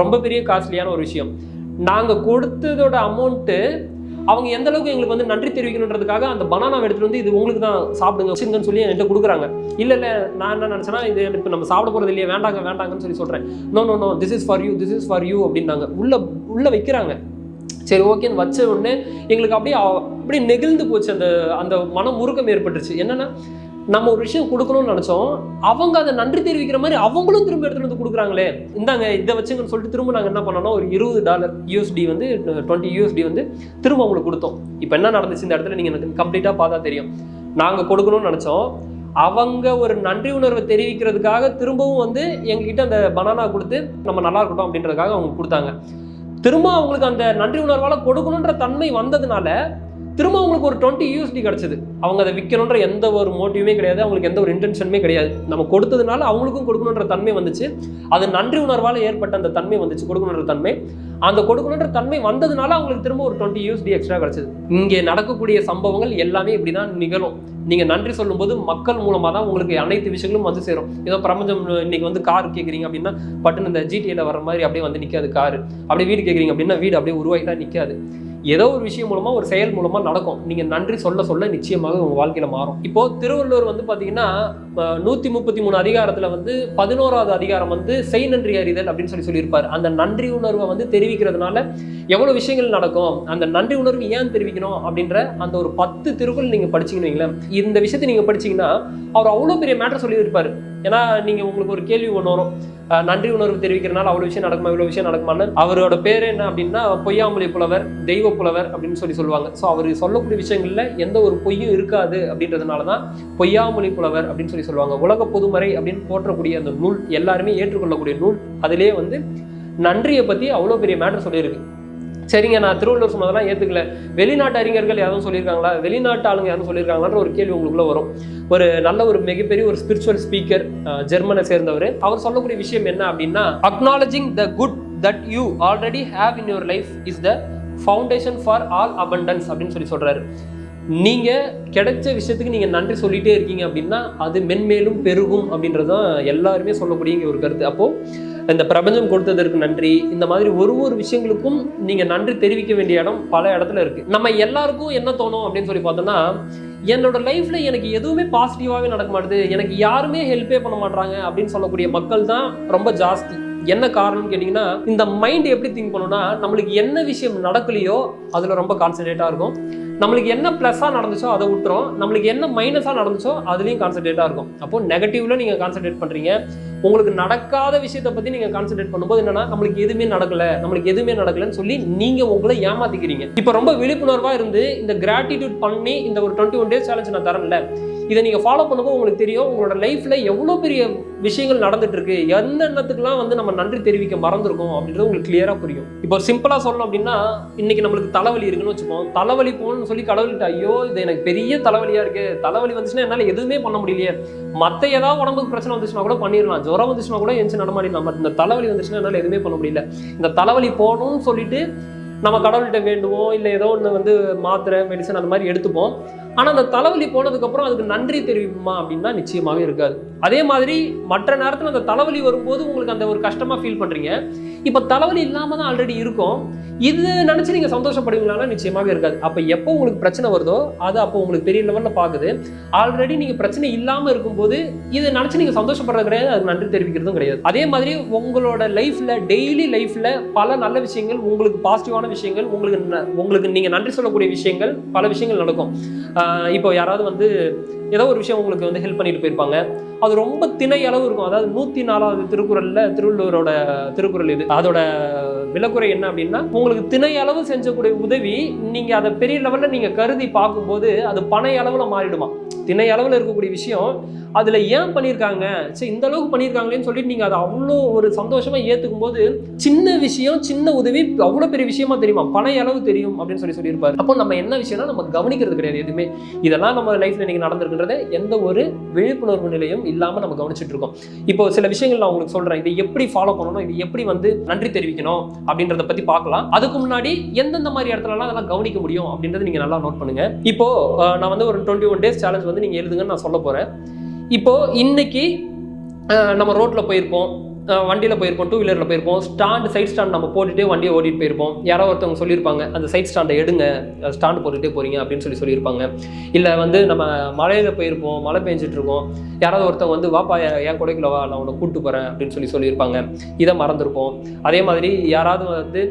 ரொம்ப பெரிய காஸ்ட்லியான ஒரு விஷயம். நாங்கள் கொடுத்ததோட அமௌண்ட்டு அவங்க எந்த அளவுக்கு எங்களுக்கு வந்து நன்றி தெரிவிக்கணுன்றதுக்காக அந்த பனானா எடுத்துட்டு வந்து இது உங்களுக்கு தான் சாப்பிடுங்க வச்சுருங்கன்னு சொல்லி என்கிட்ட கொடுக்குறாங்க. இல்லை இல்லை நான் என்ன நினச்சேன்னா இது இப்போ நம்ம சாப்பிட போகிறது இல்லையே வேண்டாங்க வேண்டாங்கன்னு சொல்லி சொல்கிறேன் no no no this is for you this is for you அப்படின்னாங்க. உள்ள உள்ள வைக்கிறாங்க. சரி ஓகேன்னு வச்ச உடனே எங்களுக்கு அப்படியே அப்படியே நெகிழ்ந்து போச்சு அந்த அந்த மனம் முருக்கம் ஏற்பட்டுருச்சு. என்னன்னா நம்ம ஒரு விஷயம் கொடுக்கணும்னு நினச்சோம். அவங்க அதை நன்றி தெரிவிக்கிற மாதிரி அவங்களும் திரும்ப எடுத்துட்டு வந்து கொடுக்குறாங்களே. இந்தாங்க இதை வச்சுங்கன்னு சொல்லிட்டு திரும்ப நாங்கள் என்ன பண்ணோம்னா ஒரு இருபது டாலர் யூஎஸ்டி வந்து டுவெண்ட்டி யூஎஸ்டி வந்து திரும்ப அவங்களுக்கு கொடுத்தோம். இப்போ என்ன நடந்துச்சு இந்த இடத்துல? நீங்கள் எனக்கு கம்ப்ளீட்டாக பார்த்தா தெரியும். நாங்கள் கொடுக்கணும்னு நினச்சோம். அவங்க ஒரு நன்றி உணர்வை தெரிவிக்கிறதுக்காக திரும்பவும் வந்து எங்ககிட்ட அந்த பனானா கொடுத்து நம்ம நல்லா இருக்கட்டும் அப்படின்றதுக்காக அவங்க கொடுத்தாங்க. திரும்ப அவங்களுக்கு அந்த நன்றி உணர்வால் கொடுக்கணுன்ற தன்மை வந்ததுனால திரும்ப அவங்களுக்கு ஒரு டுவெண்ட்டி யூஎஸ்டி கிடச்சிது. அவங்க அதை விற்கணுன்ற எந்த ஒரு மோட்டிவுமே கிடையாது. அவங்களுக்கு எந்த ஒரு இன்டென்ஷனுமே கிடையாது. நம்ம கொடுத்ததுனால அவங்களுக்கும் கொடுக்கணுன்ற தன்மை வந்துச்சு. அது நன்றி உணர்வால் ஏற்பட்ட அந்த தன்மை வந்துச்சு கொடுக்கணுன்ற தன்மை. அந்த கொடுக்கணுன்ற தன்மை வந்ததுனால அவங்களுக்கு திரும்ப ஒரு டுவெண்ட்டி யூஎஸ்டி எக்ஸ்ட்ரா கிடச்சிது. இங்கே நடக்கக்கூடிய சம்பவங்கள் எல்லாமே இப்படி தான் நிகழும். நீங்கள் நன்றி சொல்லும்போது மக்கள் மூலமாக தான் உங்களுக்கு அனைத்து விஷயங்களும் வந்து சேரும். ஏதோ பிரபஞ்சம் இன்னைக்கு வந்து கார் கேட்குறீங்க அப்படின்னா பட்டுன்னு இந்த ஜிடிஏல வர மாதிரி அப்படியே வந்து நிற்காது கார். அப்படியே வீடு கேட்குறீங்க அப்படின்னா வீடு அப்படியே உருவாகிட்டா நிற்காது ஏதோ ஒரு விஷயம் மூலமாக ஒரு செயல் மூலமாக நடக்கும். நீங்கள் நன்றி சொல்ல சொல்ல நிச்சயமாக உங்கள் வாழ்க்கையில மாறும். இப்போது திருவள்ளுவர் வந்து பார்த்தீங்கன்னா நூற்றி நூத்தி முப்பத்தி மூணு அதிகாரத்துல வந்து பதினோராவது அதிகாரம் வந்து செய் நன்றி அறிதல் அப்படின்னு சொல்லி சொல்லியிருப்பார். அந்த நன்றி உணர்வை வந்து தெரிவிக்கிறதுனால எவ்வளவு விஷயங்கள் நடக்கும் அந்த நன்றி உணர்வு ஏன் தெரிவிக்கணும் அப்படின்ற அந்த ஒரு பத்து திருக்குறள் நீங்க படிச்சீங்கன்னு வைங்களேன். இந்த விஷயத்தை நீங்க படிச்சீங்கன்னா அவர் அவ்வளோ பெரிய மேட்டர் சொல்லியிருப்பாரு. ஏன்னா நீங்க உங்களுக்கு ஒரு கேள்வி ஒன்று வரும். நன்றி உணர்வு தெரிவிக்கிறனால அவ்வளோ விஷயம் நடக்குமா இவ்வளோ விஷயம் நடக்குமான்னு அவரோட பேர் என்ன அப்படின்னா பொய்யாமொழி புலவர் தெய்வ புலவர் அப்படின்னு சொல்லி சொல்லுவாங்க. ஸோ அவர் சொல்லக்கூடிய விஷயங்கள்ல எந்த ஒரு பொய்யும் இருக்காது அப்படின்றதுனால தான் பொய்யாமொழி புலவர் அப்படின்னு சொல்லி சொல்லுவாங்க. உலக பொதுமறை அப்படின்னு போற்றக்கூடிய அந்த நூல் எல்லாருமே ஏற்றுக்கொள்ளக்கூடிய நூல் அதிலேயே வந்து நன்றியை பற்றி அவ்வளோ பெரிய மேட்டர் சொல்லியிருக்கு. சரிங்க நான் திருவள்ளுவர் சொன்னதெல்லாம் ஏற்றுக்கல வெளிநாட்டு அறிஞர்கள் யாரும் சொல்லியிருக்காங்களா? வெளிநாட்டு ஆளுங்க யாரும் சொல்லியிருக்காங்களான்ற ஒரு கேள்வி உங்களுக்குள்ள வரும். ஒரு நல்ல ஒரு மிகப்பெரிய ஒரு ஸ்பிரிச்சுவல் ஸ்பீக்கர் ஜெர்மனை சேர்ந்தவர். அவர் சொல்லக்கூடிய விஷயம் என்ன அப்படின்னா acknowledging the good that you already have in your life is the foundation for all abundance அப்படின்னு சொல்லி சொல்றாரு. நீங்கள் கிடைச்ச விஷயத்துக்கு நீங்கள் நன்றி சொல்லிகிட்டே இருக்கீங்க அப்படின்னா அது மென்மேலும் பெருகும் அப்படின்றது தான் எல்லாருமே சொல்லக்கூடிய ஒரு கருத்து. அப்போது இந்த பிரபஞ்சம் கொடுத்ததற்கு நன்றி. இந்த மாதிரி ஒரு ஒரு விஷயங்களுக்கும் நீங்கள் நன்றி தெரிவிக்க வேண்டிய இடம் பல இடத்துல இருக்குது நம்ம எல்லாருக்கும் என்ன தோணும் அப்படின்னு சொல்லி பார்த்தோம்னா என்னோட லைஃப்பில் எனக்கு எதுவுமே பாசிட்டிவாகவே நடக்க மாட்டுது. எனக்கு யாருமே ஹெல்ப்பே பண்ண மாட்டாங்க அப்படின்னு சொல்லக்கூடிய மக்கள் தான் ரொம்ப ஜாஸ்தி. என்ன காரணம்னு கேட்டிங்கன்னா இந்த மைண்ட் எப்படி திங்க் பண்ணுன்னா நம்மளுக்கு என்ன விஷயம் நடக்கலையோ அதில் ரொம்ப கான்சன்ட்ரேட்டாக இருக்கும். நம்மளுக்கு என்ன ப்ளஸ்ஸாக நடந்துச்சோ அதை விட்டுறோம் நம்மளுக்கு என்ன மைனஸாக நடந்துச்சோ அதுலேயும் கான்சன்ட்ரேட்டாக இருக்கும். அப்போது நெகட்டிவ்ல நீங்கள் கான்சன்ட்ரேட் பண்ணுறீங்க உங்களுக்கு நடக்காத விஷயத்தை பற்றி நீங்கள் கான்சன்ட்ரேட் பண்ணும்போது என்னன்னா நம்மளுக்கு எதுவுமே நடக்கலை. நம்மளுக்கு எதுவுமே நடக்கலன்னு சொல்லி நீங்கள் உங்களை ஏமாத்திக்கிறீங்க. இப்போ ரொம்ப விழிப்புணர்வாக இருந்து இந்த கிராட்டிடியூட் பண்ணி இந்த ஒரு டுவெண்ட்டி ஒன் டேஸ் சேலஞ்ச் நான் தரேன்ல. இதை நீங்கள் ஃபாலோ பண்ணும்போது உங்களுக்கு தெரியும் உங்களோட லைஃப்பில் எவ்வளோ பெரிய விஷயங்கள் நடந்துட்டுருக்கு எந்த என்னென்னத்துக்குலாம் வந்து நம்ம நன்றி தெரிவிக்க மறந்துருக்கோம் அப்படின்றது உங்களுக்கு கிளியராக புரியும். இப்போ சிம்பிளாக சொல்லணும் அப்படின்னா இன்றைக்கி நம்மளுக்கு தலைவலி இருக்குன்னு வச்சுப்போம். தலைவலி போகணும்னு சொல்லி கடவுள்கிட்ட ஐயோ இது எனக்கு பெரிய தலைவலியாக இருக்குது தலைவலி வந்துச்சுன்னா என்னால் எதுவுமே பண்ண முடியலையே. மற்ற ஏதாவது உடம்புக்கு பிரச்சனை வந்துச்சுன்னா கூட பண்ணிடலாம். ஜுரம் வந்துச்சுன்னா கூட எந்திச்சு நடமாடிடலாம். பட் இந்த தலைவலி வந்துச்சுன்னா என்னால் எதுவுமே பண்ண முடியல. இந்த தலைவலி போகணும்னு சொல்லிட்டு நம்ம கடவுள்கிட்ட வேண்டுவோம் இல்லை ஏதோ ஒன்று வந்து மாத்திரை மெடிசன் அந்த மாதிரி எடுத்துப்போம். ஆனால் அந்த தலைவலி போனதுக்கப்புறம் அதுக்கு நன்றி தெரிவிக்குமா அப்படின்னா நிச்சயமாகவே இருக்காது. அதே மாதிரி மற்ற நேரத்தில் அந்த தலைவலி வரும்போது உங்களுக்கு அந்த ஒரு கஷ்டமாக ஃபீல் பண்ணுறீங்க இப்போ தலைவலி இல்லாமல் தான் ஆல்ரெடி இருக்கும். இது நினச்சி நீங்கள் சந்தோஷப்படுவீங்களா நிச்சயமாகவே இருக்காது. அப்போ எப்போ உங்களுக்கு பிரச்சனை வருதோ அது அப்போ உங்களுக்கு பெரிய லெவலில் பார்க்குது ஆல்ரெடி நீங்கள் பிரச்சனை இல்லாமல் இருக்கும்போது இதை நினச்சி நீங்கள் சந்தோஷப்படுறது கிடையாது அதுக்கு நன்றி தெரிவிக்கிறதும் கிடையாது. அதே மாதிரி உங்களோட லைஃப்பில் டெய்லி லைஃப்பில் பல நல்ல விஷயங்கள் உங்களுக்கு பாசிட்டிவான விஷயங்கள் உங்களுக்கு ந- உங்களுக்கு நீங்கள் நன்றி சொல்லக்கூடிய விஷயங்கள் பல விஷயங்கள் நடக்கும். இப்போ யாராவது வந்து ஏதோ ஒரு விஷயம் உங்களுக்கு வந்து ஹெல்ப் பண்ணிட்டு போயிருப்பாங்க. அது ரொம்ப திணை அளவு இருக்கும். அதாவது நூற்றி நாலாவது திருக்குறளில் திருவள்ளுவரோட திருக்குறள் இது. அதோட விலக்குறை என்ன அப்படின்னா உங்களுக்கு திணை அளவு செஞ்சக்கூடிய உதவி நீங்கள் அதை பெரிய லெவலில் நீங்கள் கருதி பார்க்கும்போது அது பனை அளவில் மாறிடுமா? திணை அளவில் இருக்கக்கூடிய விஷயம் அதில் ஏன் பண்ணியிருக்காங்க சரி இந்த அளவுக்கு பண்ணியிருக்காங்களேன்னு சொல்லிட்டு நீங்கள் அதை அவ்வளோ ஒரு சந்தோஷமாக ஏற்றுக்கும் போது சின்ன விஷயம் சின்ன உதவி அவ்வளோ பெரிய விஷயமா தெரியுமா? பனை அளவு தெரியும் அப்படின்னு சொல்லி சொல்லியிருப்பாரு. அப்போ நம்ம என்ன விஷயம்னா நம்ம கவனிக்கிறது கிடையாது எதுவுமே. இதெல்லாம் நம்ம லைஃப்ல இன்னைக்கு அப்படின்றத எந்த ஒரு விழிப்புணர்வு நிலையும் இல்லாமல் நம்ம கவனிச்சிட்டு இருக்கோம். இப்போ சில விஷயங்கள் நான் உங்களுக்கு சொல்றேன். இதை எப்படி ஃபாலோ பண்ணணும்? இது எப்படி வந்து நன்றி தெரிவிக்கணும்? அப்படின்றத பத்தி பார்க்கலாம். அதுக்கு முன்னாடி எந்தெந்த மாதிரி இடத்துலலாம் அதெல்லாம் கவனிக்க முடியும்? அப்படின்றத நீங்க நல்லா நோட் பண்ணுங்க. இப்போ நான் வந்து ஒரு டுவெண்ட்டி ஒன் டேஸ் சேலஞ்ச் வந்து நீங்க எழுதுங்கன்னு நான் சொல்ல போறேன். இப்போ இன்னைக்கு நம்ம ரோட்ல போயிருப்போம். வண்டியில் போயிருப்போம் டூ வீலரில் போயிருப்போம். ஸ்டாண்டு சைட் ஸ்டாண்ட் நம்ம போட்டுகிட்டே வண்டியை ஓட்டிகிட்டு போயிருப்போம். யாரோ ஒருத்தவங்க சொல்லியிருப்பாங்க அந்த சைட் ஸ்டாண்டை எடுங்க ஸ்டாண்டு போட்டுகிட்டே போறீங்க அப்படின்னு சொல்லி சொல்லியிருப்பாங்க. இல்லை வந்து நம்ம மலையில் போயிருப்போம் மழை பெஞ்சிட்ருக்கோம். யாராவது ஒருத்தவங்க வந்து வாப்பா என் என் கொடைக்குள்ள வா நான் உன்னை கூப்பிட்டு போகிறேன் அப்படின்னு சொல்லி சொல்லியிருப்பாங்க. இதை மறந்துருப்போம். அதே மாதிரி யாராவது வந்து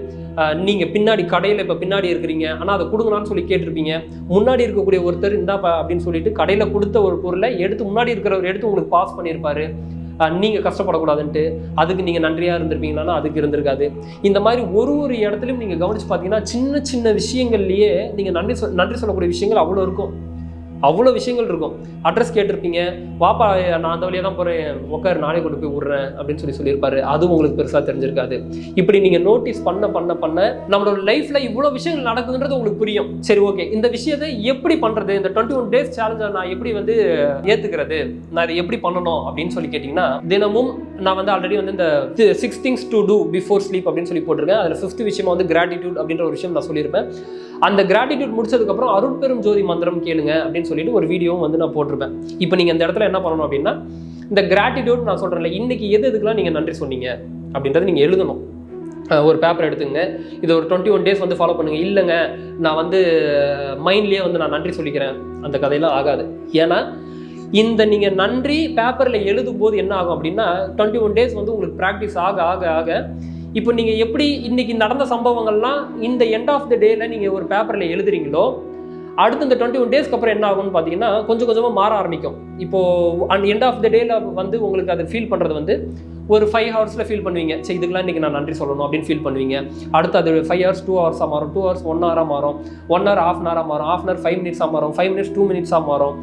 நீங்கள் பின்னாடி கடையில் இப்போ பின்னாடி இருக்கிறீங்க ஆனால் அதை கொடுங்களான்னு சொல்லி கேட்டிருப்பீங்க. முன்னாடி இருக்கக்கூடிய ஒருத்தர் இந்தாப்பா அப்படின்னு சொல்லிட்டு கடையில் கொடுத்த ஒரு பொருளை எடுத்து முன்னாடி இருக்கிறவர் எடுத்து உங்களுக்கு பாஸ் பண்ணியிருப்பாரு. நீங்கள் கஷ்டப்படக்கூடாதுன்ட்டு அதுக்கு நீங்கள் நன்றியாக இருந்திருப்பீங்களான்னா அதுக்கு இருந்திருக்காது. இந்த மாதிரி ஒரு ஒரு இடத்துலையும் நீங்கள் கவனிச்சு பார்த்தீங்கன்னா சின்ன சின்ன விஷயங்கள்லேயே நீங்கள் நன்றி சொல் நன்றி சொல்லக்கூடிய விஷயங்கள் அவ்வளோ இருக்கும். அவ்வளோ விஷயங்கள் இருக்கும். அட்ரஸ் கேட்டிருப்பீங்க. வாப்பா நான் அந்த வழியாக தான் போகிறேன் உட்காரு நானே கொண்டு போய் விட்றேன். அப்படின்னு சொல்லி சொல்லியிருப்பாரு. அதுவும் உங்களுக்கு பெருசாக தெரிஞ்சிருக்காது. இப்படி நீங்கள் நோட்டீஸ் பண்ண பண்ண பண்ண நம்மளோட லைஃப்பில் இவ்வளோ விஷயங்கள் நடக்குதுன்றது உங்களுக்கு புரியும். சரி ஓகே இந்த விஷயத்தை எப்படி பண்ணுறது இந்த டுவெண்ட்டி ஒன் டேஸ் சேலஞ்சை நான் எப்படி வந்து ஏற்றுக்கிறது நான் இதை எப்படி பண்ணணும்? அப்படின்னு சொல்லி கேட்டிங்கன்னா தினமும் நான் வந்து ஆல்ரெடி வந்து இந்த six things to do before sleep அப்படின்னு சொல்லி போட்டிருக்கேன். அதில் ஃபிஃப்த் விஷயமா வந்து கிராட்டிடியூட் அப்படின்ற ஒரு விஷயம் நான் சொல்லியிருப்பேன். அந்த கிராட்டிடியூட் முடிச்சதுக்கப்புறம் அருட்பெரும் ஜோதி மந்திரம் கேளுங்க அப்படின்னு சொல்லிட்டு ஒரு வீடியோவும் வந்து நான் போட்டிருப்பேன். இப்போ நீங்கள் இந்த இடத்துல என்ன பண்ணணும் அப்படின்னா இந்த கிராட்டிடியூட் நான் சொல்கிறேன்ல இன்னைக்கு எது எதுக்கெல்லாம் நீங்கள் நன்றி சொன்னீங்க அப்படின்றத நீங்கள் எழுதணும். ஒரு பேப்பர் எடுத்துங்க. இதை ஒரு டுவெண்ட்டி ஒன் டேஸ் வந்து ஃபாலோ பண்ணுங்கள் இல்லைங்க நான் வந்து மைண்ட்லேயே வந்து நான் நன்றி சொல்லிக்கிறேன். அந்த கதையெல்லாம் ஆகாது. ஏன்னா இந்த நீங்கள் நன்றி பேப்பரில் எழுதும் போது என்ன ஆகும் அப்படின்னா டுவெண்ட்டி ஒன் டேஸ் வந்து உங்களுக்கு ப்ராக்டிஸ் ஆக ஆக ஆக இப்போ நீங்கள் எப்படி இன்றைக்கி நடந்த சம்பவங்கள்லாம் இந்த எண்ட் ஆஃப் த டேயில் நீங்கள் ஒரு பேப்பரில் எழுதுறீங்களோ அடுத்து இந்த டுவெண்ட்டி ஒன் டேஸ்க்கு அப்புறம் என்ன ஆகும்னு பார்த்தீங்கன்னா கொஞ்சம் கொஞ்சமாக மாற ஆரம்பிக்கும். இப்போது அண்ட் எண்ட் ஆஃப் த டேயில் வந்து உங்களுக்கு அதை ஃபீல் பண்ணுறது வந்து ஒரு ஃபைவ் ஹவர்ஸில் ஃபீல் பண்ணுவீங்க. சரி இதுக்கெல்லாம் இன்றைக்கி நான் நன்றி சொல்லணும் அப்படின்னு ஃபீல் பண்ணுவீங்க. அடுத்து அது ஃபைவ் ஹவர்ஸ் டூ ஹவர்ஸாக மாறும். டூ ஹவர்ஸ் ஒன் ஹவராக மாறும். ஒன் ஹவர் ஆஃப் அன் ஹவராக மாறும். ஆஃப் அன் ஹவர் ஃபைவ் மினிட்ஸாக மாறும். ஃபைவ் மினிட்ஸ் டூ மினிட்ஸாக மாறும்.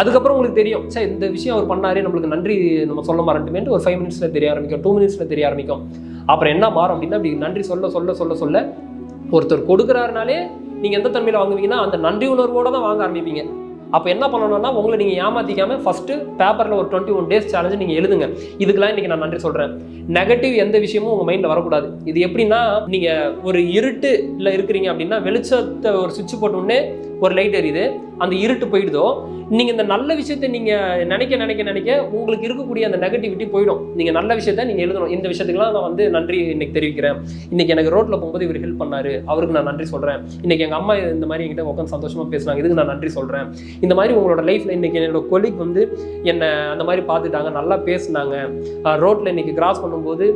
அதுக்கப்புறம் உங்களுக்கு தெரியும் சரி இந்த விஷயம் அவர் பண்ணாரே நம்மளுக்கு நன்றி நம்ம சொல்ல மாறட்டுமேட்டு ஒரு ஃபைவ் மினிட்ஸில் தெரிய ஆரம்பிக்கும். டூ மினிட்ஸில் தெரிய ஆரம்பிக்கும். அப்புறம் என்ன மாறும் அப்படின்னா அப்படி நன்றி சொல்ல சொல்ல சொல்ல சொல்ல ஒருத்தர் கொடுக்குறாருனாலே நீங்கள் எந்த தன்மையில் வாங்குவீங்கன்னா அந்த நன்றி உணர்வோட தான் வாங்க ஆரம்பிப்பீங்க. அப்போ என்ன பண்ணணும்னா உங்களை நீங்கள் ஏமாற்றிக்காம ஃபஸ்ட்டு பேப்பரில் ஒரு டுவெண்ட்டி ஒன் டேஸ் சேலஞ்சு நீங்கள் எழுதுங்க. இதுக்கெல்லாம் இன்றைக்கி நான் நன்றி சொல்கிறேன் நெகட்டிவ் எந்த விஷயமும் உங்கள் மைண்டில் வரக்கூடாது. இது எப்படின்னா நீங்கள் ஒரு இருட்டு இல்லை இருக்கிறீங்க அப்படின்னா வெளிச்சத்தை ஒரு சுவிட்ச் போட்ட ஒரு லைட் எரியுது. அந்த இருட்டு போயிடுதோ நீங்கள் இந்த நல்ல விஷயத்தை நீங்கள் நினைக்க நினைக்க நினைக்க உங்களுக்கு இருக்கக்கூடிய அந்த நெகட்டிவிட்டி போயிடும். நீங்கள் நல்ல விஷயத்த நீங்கள் எழுதணும். இந்த விஷயத்துக்குலாம் நான் வந்து நன்றி இன்னைக்கு தெரிவிக்கிறேன். இன்னைக்கு எனக்கு ரோட்டில் போகும்போது இவர் ஹெல்ப் பண்ணார். அவருக்கு நான் நன்றி சொல்கிறேன் இன்னைக்கு எங்கள் அம்மா இந்த மாதிரி என்கிட்ட உட்காந்து சந்தோஷமாக பேசுனாங்க. இதுக்கு நான் நன்றி சொல்கிறேன் இந்த மாதிரி உங்களோட லைஃப்பில் இன்னைக்கு என்னோட கொலிக் வந்து என்னை அந்த மாதிரி பார்த்துட்டாங்க. நல்லா பேசினாங்க. ரோட்டில் இன்னைக்கு கிராஸ் பண்ணும்போது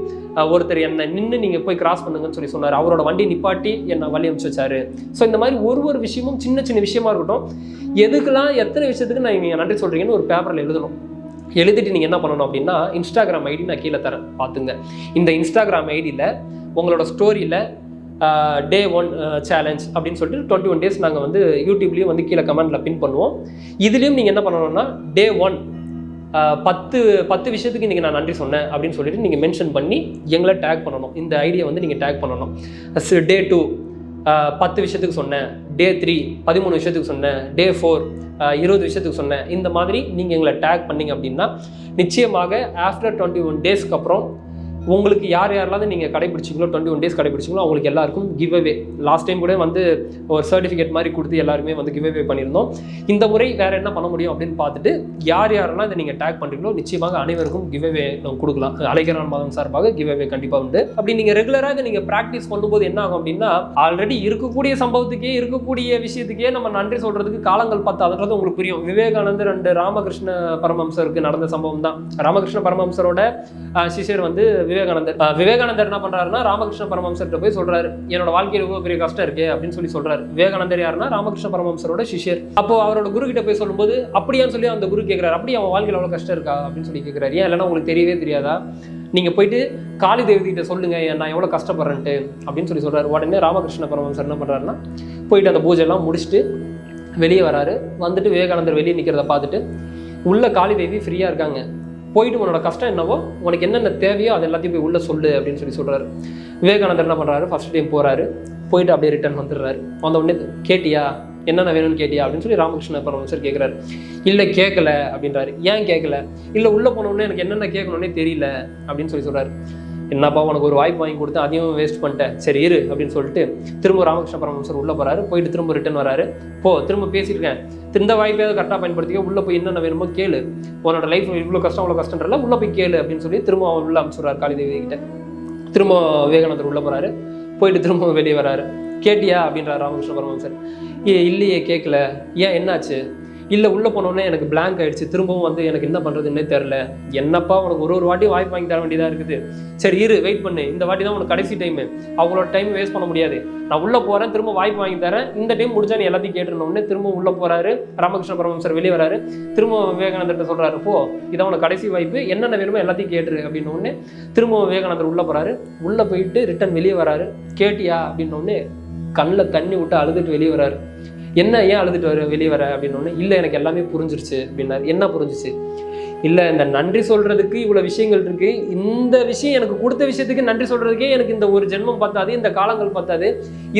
ஒருத்தர் என்னை நின்று நீங்கள் போய் கிராஸ் பண்ணுங்கன்னு சொல்லி சொன்னார். அவரோட வண்டி நிப்பாட்டி என்னை வழி அனுப்பிச்சு வச்சாரு. ஸோ இந்த மாதிரி ஒரு ஒரு விஷயமும் சின்ன சின்ன விஷயமா இருக்கட்டும். எதுக்கெல்லாம் எத்தனை விஷயத்துக்கு நான் நீங்கள் நன்றி சொல்கிறீங்கன்னு ஒரு பேப்பரில் எழுதணும். எழுதிட்டு நீங்கள் என்ன பண்ணணும் அப்படின்னா இன்ஸ்டாகிராம் ஐடி நான் கீழே தரேன். பார்த்துங்க. இந்த இன்ஸ்டாகிராம் ஐடியில் உங்களோட ஸ்டோரியில் டே ஒன் சேலஞ்ச் அப்படின்னு சொல்லிட்டு டுவெண்ட்டி ஒன் டேஸ் நாங்கள் வந்து யூடியூப்லேயும் வந்து கீழே கமெண்ட்டில் பின் பண்ணுவோம். இதுலேயும் நீங்கள் என்ன பண்ணணும்னா டே ஒன் பத்து பத்து விஷயத்துக்கு இன்றைக்கி நான் நன்றி சொன்னேன் அப்படின்னு சொல்லிட்டு நீங்கள் மென்ஷன் பண்ணி எங்களை டேக் பண்ணணும். இந்த ஐடியா வந்து நீங்கள் டேக் பண்ணணும். டே டூ பத்து விஷயத்துக்கு சொன்னேன். டே த்ரீ பதிமூணு விஷயத்துக்கு சொன்னேன். டே ஃபோர் இருபது விஷயத்துக்கு சொன்னேன். இந்த மாதிரி நீங்கள் எங்களை டேக் பண்ணீங்க அப்படின்னா நிச்சயமாக ஆஃப்டர் டுவெண்ட்டி ஒன் டேஸ்க்கு அப்புறம் உங்களுக்கு யார் யாரெல்லாம் நீங்கள் கடைபிடிச்சிங்களோ டுவெண்ட்டி ஒன் டேஸ் கடைபிடிச்சிங்களோ அவங்களுக்கு எல்லாருக்கும் கிவ் அவே லாஸ்ட் டைம் கூட வந்து ஒரு சர்டிஃபிகேட் மாதிரி கொடுத்து எல்லாருமே வந்து கிவ் அவே பண்ணியிருந்தோம். இந்த முறை வேற என்ன பண்ண முடியும் அப்படின்னு பார்த்துட்டு யார் யாரெல்லாம் இதை நீங்கள் டேக் பண்ணுறீங்களோ நிச்சயமாக அனைவருக்கும் கிவ் அவே நம்ம கொடுக்கலாம். அலைகரான் மாதம் சார்பாக கிவ் அவே கண்டிப்பாக உண்டு. அப்படி நீங்கள் ரெகுலராக இதை நீங்கள் ப்ராக்டிஸ் பண்ணும்போது என்ன ஆகும் அப்படின்னா ஆல்ரெடி இருக்கக்கூடிய சம்பவத்துக்கே இருக்கக்கூடிய விஷயத்துக்கே நம்ம நன்றி சொல்கிறதுக்கு காலங்கள் பத்தாதுன்றது உங்களுக்கு புரியும். விவேகானந்தர் அண்டு ராமகிருஷ்ண பரமஹம்சருக்கு நடந்த சம்பவம் தான் ராமகிருஷ்ண பரமஹம்சரோட சிஷியர் சிஷ்யர் வந்து விவேகானந்தர் விவேகானந்தர் என்ன பண்றாருன்னா ராமகிருஷ்ண பரமஹம்சர்கிட்ட போய் சொல்றாரு. என்னோட வாழ்க்கையில் ரொம்ப பெரிய கஷ்டம் இருக்கு அப்படின்னு சொல்லி சொல்றாரு. விவேகானந்தர் யாருன்னா ராமகிருஷ்ண பரமஹம்சரோட சிஷியர். அப்போ அவரோட குரு கிட்ட போய் சொல்லும்போது அப்படியான்னு சொல்லி அந்த குரு கேட்கிறாரு அப்படி அவன் வாழ்க்கையில் அவ்வளவு கஷ்டம் இருக்கா? அப்படின்னு சொல்லி கேட்கிறாரு ஏன் இல்லைன்னா உங்களுக்கு தெரியவே தெரியாதா? நீங்க போயிட்டு காளி தேவதி கிட்ட சொல்லுங்க நான் எவ்வளவு கஷ்டப்படுறேன்ட்டு அப்படின்னு சொல்லி சொல்றாரு. உடனே ராமகிருஷ்ண பரமஹம்சர் என்ன பண்றாருன்னா போயிட்டு அந்த பூஜை எல்லாம் முடிச்சுட்டு வெளியே வராரு. வந்துட்டு விவேகானந்தர் வெளியே நிற்கிறத பார்த்துட்டு உள்ள காளி தேவி ஃப்ரீயாக இருக்காங்க. போயிட்டு உன்னோட கஷ்டம் என்னவோ உனக்கு என்னென்ன தேவையோ அது எல்லாத்தையும் போய் உள்ளே சொல்லு அப்படின்னு சொல்லி சொல்கிறாரு விவேகானந்தர் என்ன பண்ணுறாரு ஃபர்ஸ்ட் டைம் போகிறாரு போயிட்டு அப்படியே ரிட்டர்ன் வந்துடுறாரு. வந்த உடனே கேட்டியா? என்னென்ன வேணும்னு கேட்டியா? அப்படின்னு சொல்லி ராமகிருஷ்ண பரமசர் கேட்குறாரு இல்லை கேட்கல அப்படின்றாரு. ஏன் கேட்கல இல்லை உள்ளே போனோடனே எனக்கு என்னென்ன கேட்கணுன்னே தெரியல அப்படின்னு சொல்லி சொல்கிறாரு என்னப்பா உனக்கு ஒரு வாய்ப்பு வாங்கி கொடுத்து அதையும் வேஸ்ட் பண்ணிட்டேன். சரி இரு அப்படின்னு சொல்லிட்டு திரும்ப ராமகிருஷ்ண பரமஹம்சர் உள்ளே போகிறாரு போயிட்டு திரும்ப ரிட்டர்ன் வராரு. போ திரும்ப பேசியிருக்கேன். இந்த வாய்ப்பையாவது கரெக்டாக பயன்படுத்திக்க? உள்ளே போய் என்னென்ன வேணுமோ கேளு. உன்னோட லைஃப் இவ்வளோ கஷ்டம் அவ்வளோ கஷ்டன்றல உள்ளே போய் கேளு அப்படின்னு சொல்லி திரும்ப அவன் உள்ள அனுப்பிச்சுடுறாரு காளிதேவி கிட்ட. திரும்ப விவேகானந்தர் உள்ளே போகிறாரு போயிட்டு திரும்ப வெளியே வராரு. கேட்டியா? அப்படின்றார் ராமகிருஷ்ண பரமஹம்சர். ஏ இல்லையே கேட்கல ஏன் என்னாச்சு? இல்லை உள்ளே போனோடனே எனக்கு பிளாங்க் ஆகிடுச்சு திரும்பவும் வந்து எனக்கு என்ன பண்ணுறதுன்னே தெரில என்னப்பா உனக்கு ஒரு ஒரு வாட்டி வாய்ப்பு வாங்கி தர வேண்டியதாக இருக்குது? சரி இரு வெயிட் பண்ணு. இந்த வாட்டி தான் உனக்கு கடைசி டைமு அவங்களோட டைம் வேஸ்ட் பண்ண முடியாது. நான் உள்ளே போகிறேன் திரும்ப வாய்ப்பு வாங்கி தரேன். இந்த டைம் முடிஞ்சா நீ எல்லாத்தையும் கேட்டுருந்தோடனே திரும்ப உள்ளே போகிறாரு ராமகிருஷ்ண பரமஹம்சர் வெளியே வராரு. திரும்ப விவேகானந்தர்கிட்ட சொல்கிறாரு போ இதான் உனக்கு கடைசி வாய்ப்பு. என்னென்ன வேணுமோ எல்லாத்தையும் கேட்டுரு அப்படின்ன உடனே திரும்ப விவேகானந்தர் உள்ளே போகிறாரு உள்ளே போயிட்டு ரிட்டர்ன் வெளியே வராரு. கேட்டியா? அப்படின்ன உடனே கண்ணில் தண்ணி விட்டு அழுதுட்டு வெளியே வராரு. என்ன ஏன் அழுதுட்டு வர வெளியே வர அப்படின்னு ஒன்று இல்லை எனக்கு எல்லாமே புரிஞ்சிருச்சு அப்படின்னாரு என்ன புரிஞ்சிச்சு? இல்லை இந்த நன்றி சொல்கிறதுக்கு இவ்வளோ விஷயங்கள் இருக்குது இந்த விஷயம் எனக்கு கொடுத்த விஷயத்துக்கு நன்றி சொல்கிறதுக்கே எனக்கு இந்த ஒரு ஜென்மம் பத்தாது இந்த காலங்கள் பத்தாது.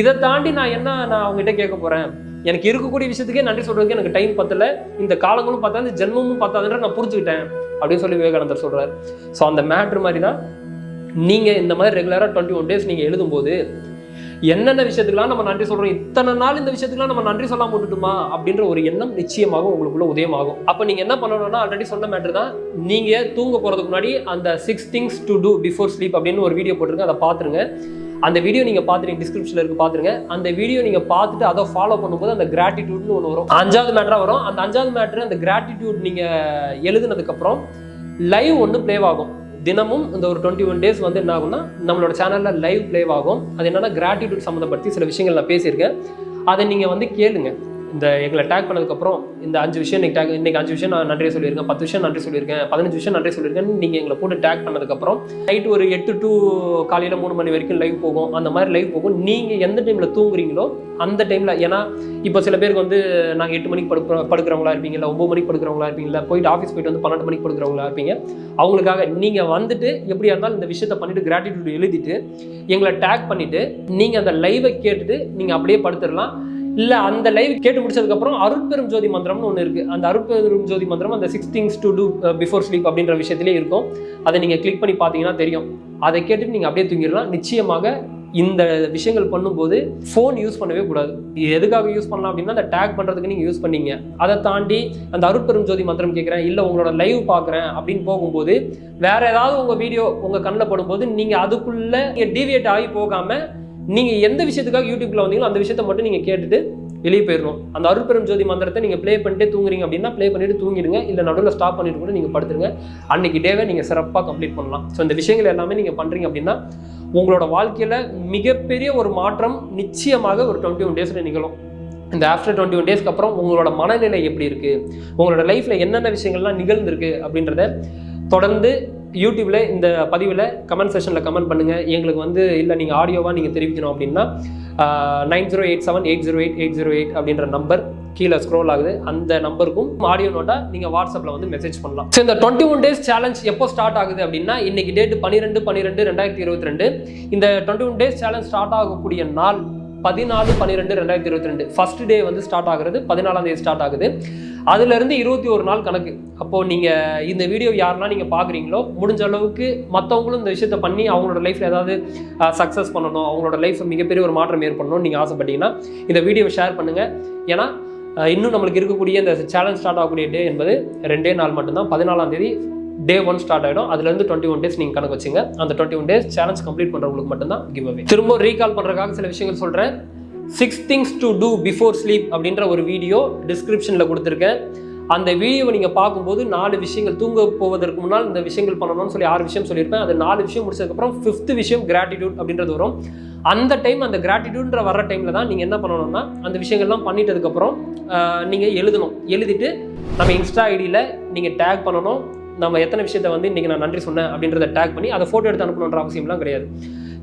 இதை தாண்டி நான் என்ன நான் அவங்ககிட்ட கேட்க போகிறேன் எனக்கு இருக்கக்கூடிய விஷயத்துக்கே நன்றி சொல்கிறதுக்கு எனக்கு டைம் பத்தலை. இந்த காலங்களும் பத்தாது ஜென்மமும் பத்தாதுன்ற நான் புரிஞ்சுக்கிட்டேன். அப்படின்னு சொல்லி விவேகானந்தர் சொல்கிறார் ஸோ அந்த மேட்ரு மாதிரி தான் நீங்கள் இந்த மாதிரி ரெகுலராக டுவெண்ட்டி ஒன் டேஸ் நீங்கள் எழுதும்போது என்னென்ன விஷயத்துக்குலாம் நம்ம நன்றி சொல்கிறோம் இத்தனை நாள் இந்த விஷயத்துக்குலாம் நம்ம நன்றி சொல்லாம விட்டுட்டுமா? அப்படின்ற ஒரு எண்ணம் நிச்சயமாகும் உங்களுக்குள்ள உதயமாகும். அப்போ நீங்கள் என்ன பண்ணணும்னா ஆல்ரெடி சொன்ன மேட்டர் தான் நீங்கள் தூங்க போகிறதுக்கு முன்னாடி அந்த six things to do before sleep அப்படின்னு ஒரு வீடியோ போட்டிருங்க அதை பார்த்துருங்க அந்த வீடியோ நீங்கள் பார்த்துருங்க டிஸ்கிரிப்ஷனில் இருக்குது பார்த்துருங்க அந்த வீடியோ நீங்கள் பார்த்துட்டு அதை ஃபாலோ பண்ணும்போது அந்த கிராட்டிடியூட்னு ஒன்று வரும். அஞ்சாவது மேட்டராக வரும். அந்த அஞ்சாவது மேட்ரு அந்த கிராட்டிடியூட் நீங்கள் எழுதுனதுக்கப்புறம் லைவ் ஒன்று ப்ளே ஆகும். தினமும் இந்த ஒரு டுவெண்ட்டி ஒன் டேஸ் வந்து என்ன ஆகும்னா நம்மளோட சேனலில் லைவ் ப்ளே ஆகும். அது என்னென்னா கிராட்டிடியூட் சம்மந்தப்படுத்தி சில விஷயங்கள் நான் பேசியிருக்கேன். அதை நீங்கள் வந்து கேளுங்க. இந்த எங்களை டேக் பண்ணதுக்கப்புறம் இந்த அஞ்சு விஷயம் இன்னைக்கு டேக் இன்னைக்கு அஞ்சு விஷயம் நான் நன்றி சொல்லியிருக்கேன். பத்து விஷயம் நன்றி சொல்லியிருக்கேன். பதினஞ்சு விஷயம் நன்றி சொல்லியிருக்கேன் நீங்கள் எங்களை போட்டு டேக் பண்ணதுக்கப்புறம் நைட் ஒரு எட்டு டு காலையில் மூணு மணி வரைக்கும் லைவ் போகும். அந்த மாதிரி லைவ் போகும். நீங்கள் எந்த டைமில் தூங்குறீங்களோ அந்த டைமில் ஏன்னா இப்போ சில பேருக்கு வந்து நாங்கள் எட்டு மணிக்கு படுக்கிற படுக்கிறவங்களா இருப்பீங்க இல்லை ஒம்பது மணிக்கு படுக்கிறவங்களா இருப்பீங்க இல்லை போயிட்டு ஆஃபீஸ் போயிட்டு வந்து பன்னெண்டு மணிக்கு படுக்கிறவங்களா இருப்பீங்க. அவங்களுக்காக நீங்கள் வந்துட்டு எப்படியா இருந்தாலும் இந்த விஷயத்தை பண்ணிட்டு கிராட்டிடியூட் எழுதிட்டு எங்களை டேக் பண்ணிவிட்டு நீங்கள் அந்த லைவை கேட்டுட்டு நீங்கள் அப்படியே படுத்துடலாம். இல்லை அந்த லைவ் கேட்டு முடிச்சதுக்கப்புறம் அருட்பெரும் ஜோதி மந்திரம்னு ஒன்று இருக்குது அந்த அருட்பெரும் ஜோதி மந்திரம் அந்த six things to do before sleep அப்படின்ற விஷயத்திலே இருக்கும். அதை நீங்கள் கிளிக் பண்ணி பார்த்தீங்கன்னா தெரியும். அதை கேட்டுட்டு நீங்கள் அப்படியே தூங்கிடலாம். நிச்சயமாக இந்த விஷயங்கள் பண்ணும்போது ஃபோன் யூஸ் பண்ணவே கூடாது. இது எதுக்காக யூஸ் பண்ணலாம் அப்படின்னா அந்த டேக் பண்ணுறதுக்கு நீங்கள் யூஸ் பண்ணீங்க. அதை தாண்டி அந்த அருட்பெரும் ஜோதி மந்திரம் கேட்குறேன் இல்லை உங்களோட லைவ் பார்க்குறேன் அப்படின்னு போகும்போது வேறு ஏதாவது உங்கள் வீடியோ உங்கள் கண்ணில் படும்போது நீங்கள் அதுக்குள்ளே நீங்கள் டீவியேட் ஆகி போகாமல் நீங்கள் எந்த விஷயத்துக்காக யூடியூப்ல வந்தீங்களோ அந்த விஷயத்த மட்டும் நீங்கள் கேட்டுட்டு வெளியே போயிடணும் அந்த அருட்பெரும் ஜோதி மந்திரத்தை நீங்கள் ப்ளே பண்ணிட்டு தூங்குறீங்க அப்படின்னா ப்ளே பண்ணிட்டு தூங்கிடுங்க. இல்லை நடுவில் ஸ்டாப் பண்ணிட்டு கூட நீங்கள் படுத்துருங்க. அன்னைக்கு டேவை நீங்கள் சிறப்பாக கம்ப்ளீட் பண்ணலாம். ஸோ இந்த விஷயங்கள் எல்லாமே நீங்கள் பண்ணுறீங்க அப்படின்னா உங்களோட வாழ்க்கையில் மிகப்பெரிய ஒரு மாற்றம் நிச்சயமாக ஒரு டுவெண்ட்டி ஒன் டேஸில் நிகழும். இந்த ஆஃப்டர் டுவெண்ட்டி ஒன் டேஸ்க்கு அப்புறம் உங்களோட மனநிலை எப்படி இருக்குது உங்களோட லைஃப்பில் என்னென்ன விஷயங்கள்லாம் நிகழ்ந்திருக்கு அப்படின்றத தொடர்ந்து யூடியூப்ல இந்த பதிவில் கமெண்ட் செஷனில் கமெண்ட் பண்ணுங்கள் எங்களுக்கு வந்து இல்லை நீங்கள் ஆடியோவாக நீங்கள் தெரிவிக்கணும் அப்படின்னா nine zero eight seven eight zero eight eight zero eight அப்படின்ற நம்பர் கீழே ஸ்க்ரோல் ஆகுது. அந்த நம்பருக்கும் ஆடியோ நோட்டா நீங்கள் வாட்ஸ்அப்பில் வந்து மெசேஜ் பண்ணலாம். ஸோ இந்த டுவெண்ட்டி ஒன் டேஸ் சேலஞ்ச் எப்போ ஸ்டார்ட் ஆகுது அப்படின்னா இன்னைக்கு டேட் பன்னிரெண்டு பன்னிரெண்டு ரெண்டாயிரத்தி இருபத்தி ரெண்டு. இந்த twenty one days challenge start ஆகக்கூடிய நாள் பதினாலு பன்னிரெண்டு ரெண்டாயிரத்தி இருபத்தி ரெண்டு. ஃபர்ஸ்ட் டே வந்து ஸ்டார்ட் ஆகுறது பதினாலாம் தேதி ஸ்டார்ட் ஆகுது. அதுலேருந்து இருபத்தி ஒரு நாள் கணக்கு. அப்போது நீங்கள் இந்த வீடியோ யாரெல்லாம் நீங்கள் பார்க்குறீங்களோ முடிஞ்ச அளவுக்கு மற்றவங்களும் இந்த விஷயத்தை பண்ணி அவங்களோட லைஃப்பில் ஏதாவது சக்ஸஸ் பண்ணணும் அவங்களோட லைஃப்பை மிகப்பெரிய ஒரு மாற்றம் ஏற்படணும்னு நீங்கள் ஆசைப்பட்டீங்கன்னா இந்த வீடியோவை ஷேர் பண்ணுங்கள் ஏன்னா இன்னும் நம்மளுக்கு இருக்கக்கூடிய இந்த சேலஞ்ச் ஸ்டார்ட் ஆகக்கூடிய டே என்பது ரெண்டே நாள் மட்டும்தான். பதினாலாம் தேதி டே ஒன் ஸ்டார்ட் ஆகிடும் அதுலேருந்து டுவெண்ட்டி ஒன் டேஸ் நீங்கள் கணக்கு வச்சுங்க. அந்த twenty one days challenge complete பண்ணுறவங்களுக்கு மட்டும்தான் கிவ் அவே திரும்ப ரீகால் பண்ணுறதுக்காக சில விஷயங்கள் சொல்கிறேன் six things to do before sleep அப்படின்ற ஒரு வீடியோ டிஸ்கிரிப்ஷனில் கொடுத்துருக்கேன். அந்த வீடியோவை நீங்கள் பார்க்கும்போது நாலு விஷயங்கள் தூங்க போவதற்கு முன்னால் இந்த விஷயங்கள் பண்ணணும்னு சொல்லி ஆறு விஷயம் சொல்லியிருப்பேன். அது நாலு விஷயம் முடிச்சதுக்கப்புறம் ஃபிஃப்த் விஷயம் கிராட்டிடியூட் அப்படின்றது வரும். அந்த டைம் அந்த கிராட்டிடியூட்ன்ற வர டைமில் தான் நீங்கள் என்ன பண்ணணும்னா அந்த விஷயங்கள்லாம் பண்ணிட்டதுக்கப்புறம் நீங்கள் எழுதணும். எழுதிட்டு நம்ம இன்ஸ்டா ஐடியில் நீங்கள் டேக் பண்ணணும். நம்ம எத்தனை விஷயத்த வந்து இன்றைக்கி நான் நன்றி சொன்னேன் அப்படின்றத டேக் பண்ணி அதை ஃபோட்டோ எடுத்து அனுப்பணுன்ற அவசியம்லாம் கிடையாது.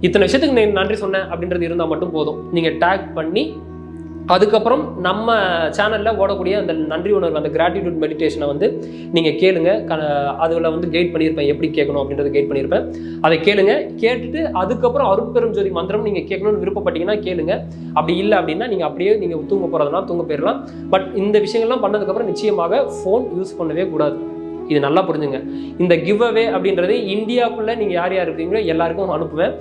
இத்தனை விஷயத்துக்கு நான் நன்றி சொன்னேன் அப்படின்றது இருந்தால் மட்டும் போதும். நீங்கள் டேக் பண்ணி அதுக்கப்புறம் நம்ம சேனலில் ஓடக்கூடிய அந்த நன்றி உணர்வு அந்த கிராட்டிடியூட் மெடிடேஷனை வந்து நீங்கள் கேளுங்க. க அதில் வந்து கைட் பண்ணியிருப்பேன். எப்படி கேட்கணும் அப்படின்றத கைட் பண்ணியிருப்பேன். அதை கேளுங்க. கேட்டுட்டு அதுக்கப்புறம் அருட்பெரும் ஜோதி மந்திரம் நீங்கள் கேட்கணும்னு விருப்பப்பட்டீங்கன்னா கேளுங்க. அப்படி இல்லை அப்படின்னா நீங்கள் அப்படியே நீங்கள் தூங்க போகிறதுனா தூங்க போயிடலாம் பட் இந்த விஷயங்கள்லாம் பண்ணதுக்கப்புறம் நிச்சயமாக ஃபோன் யூஸ் பண்ணவே கூடாது. இது நல்லா புரிஞ்சுங்க. இந்த கிவ் அவே அப்படின்றது இந்தியாவுக்குள்ளே நீங்கள் யார் யார் இருக்கீங்களோ எல்லாருக்கும் அனுப்புவேன்.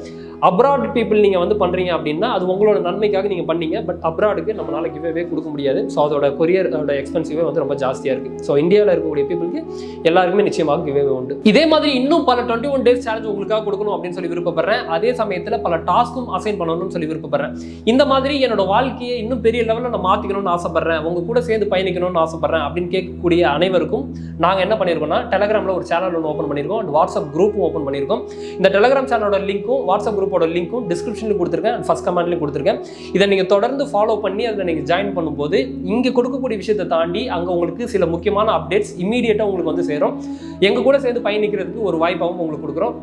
அப்ராட் பீப்புள் நீங்கள் வந்து பண்ணுறீங்க அப்படின்னா அது உங்களோட நன்மைக்காக நீங்கள் பண்ணீங்க. பட் அப்ராடுக்கு நம்மளால கிவ் கொடுக்க முடியாது. ஸோ அதோட கொரியரோட எக்ஸ்பென்சிவே வந்து ரொம்ப ஜாஸ்தியாக இருக்குது ஸோ இந்தியாவில் இருக்கக்கூடிய பீப்புளுக்கு எல்லாருக்குமே நிச்சயமாக கிவ் உண்டு. இதே மாதிரி இன்னும் பல டுவெண்ட்டி ஒன் டேஸ் சேலஞ்ச் உங்களுக்காக கொடுக்கணும் அப்படின்னு சொல்லி விருப்பப்படுறேன். அதே சமயத்தில் பல டாஸ்க்கும் அசைன் பண்ணணும்னு சொல்லி விருப்பப்படுறேன். இந்த மாதிரி என்னோட வாழ்க்கையை இன்னும் பெரிய லெவலில் நான் மாற்றிக்கணும்னு ஆசைப்பட்றேன். உங்கள் கூட சேர்ந்து பயணிக்கணும்னு ஆசைப்பட்றேன் அப்படின்னு கேட்கக்கூடிய அனைவருக்கும் நாங்கள் என்ன பண்ணியிருக்கோம்னா டெலகிராமில் ஒரு சேனல் ஒன்று ஓப்பன் பண்ணியிருக்கோம் அண்ட் வாட்ஸ்அப் குரூப்பும் ஓப்பன் பண்ணியிருக்கோம் இந்த டெலகிராம் சேனலோட லிங்க்கும் வாட்ஸ்அப் குரூப் குரூப்போட லிங்க்கும் டிஸ்கிரிப்ஷனில் கொடுத்துருக்கேன். ஃபஸ்ட் ஃபர்ஸ்ட் கமெண்ட்லையும் கொடுத்துருக்கேன். இதை நீங்கள் தொடர்ந்து ஃபாலோ பண்ணி அதில் நீங்கள் ஜாயின் பண்ணும்போது இங்கே கொடுக்கக்கூடிய விஷயத்தை தாண்டி அங்கே உங்களுக்கு சில முக்கியமான அப்டேட்ஸ் இமீடியட்டாக உங்களுக்கு வந்து சேரும். எங்கள் கூட சேர்ந்து பயணிக்கிறதுக்கு ஒரு வாய்ப்பாகவும் உங்களுக்கு கொடுக்குறோம்.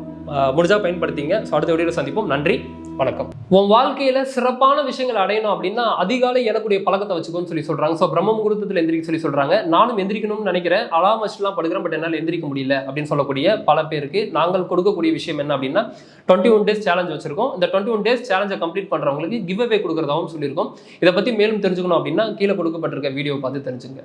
முடிஞ்சால் பயன்படுத்திங்க. ஸோ அடுத்த வீடியோவில் சந்திப்போம். நன்றி. வணக்கம். உன் வாழ்க்கையில சிறப்பான விஷயங்கள் அடையணும் அப்படின்னா அதிகாலை எழக்கூடிய பழக்கத்தை வச்சுக்கோன்னு சொல்லி சொல்றாங்க. ஸோ பிரம்ம முகூர்த்தத்தில் எந்திரிக்க சொல்லி சொல்றாங்க. நானும் எந்திரிக்கணும்னு நினைக்கிறேன். அலாம் வச்சுலாம் படுக்கிறேன் பட் என்னால் எந்திரிக்க முடியல அப்படின்னு சொல்லக்கூடிய பல பேருக்கு நாங்கள் கொடுக்கக்கூடிய விஷயம் என்ன அப்படின்னா டுவெண்ட்டி ஒன் டேஸ் சேலஞ்ச் வச்சிருக்கோம். இந்த டுவெண்ட்டி ஒன் டேஸ் சேலஞ்சை கம்ப்ளீட் பண்றவங்களுக்கு கிவ் அவே கொடுக்குறதாகவும் சொல்லியிருக்கோம். இதை பத்தி மேலும் தெரிஞ்சுக்கணும் அப்படின்னா கீழே கொடுக்கப்பட்டிருக்க வீடியோ பார்த்து தெரிஞ்சுங்க.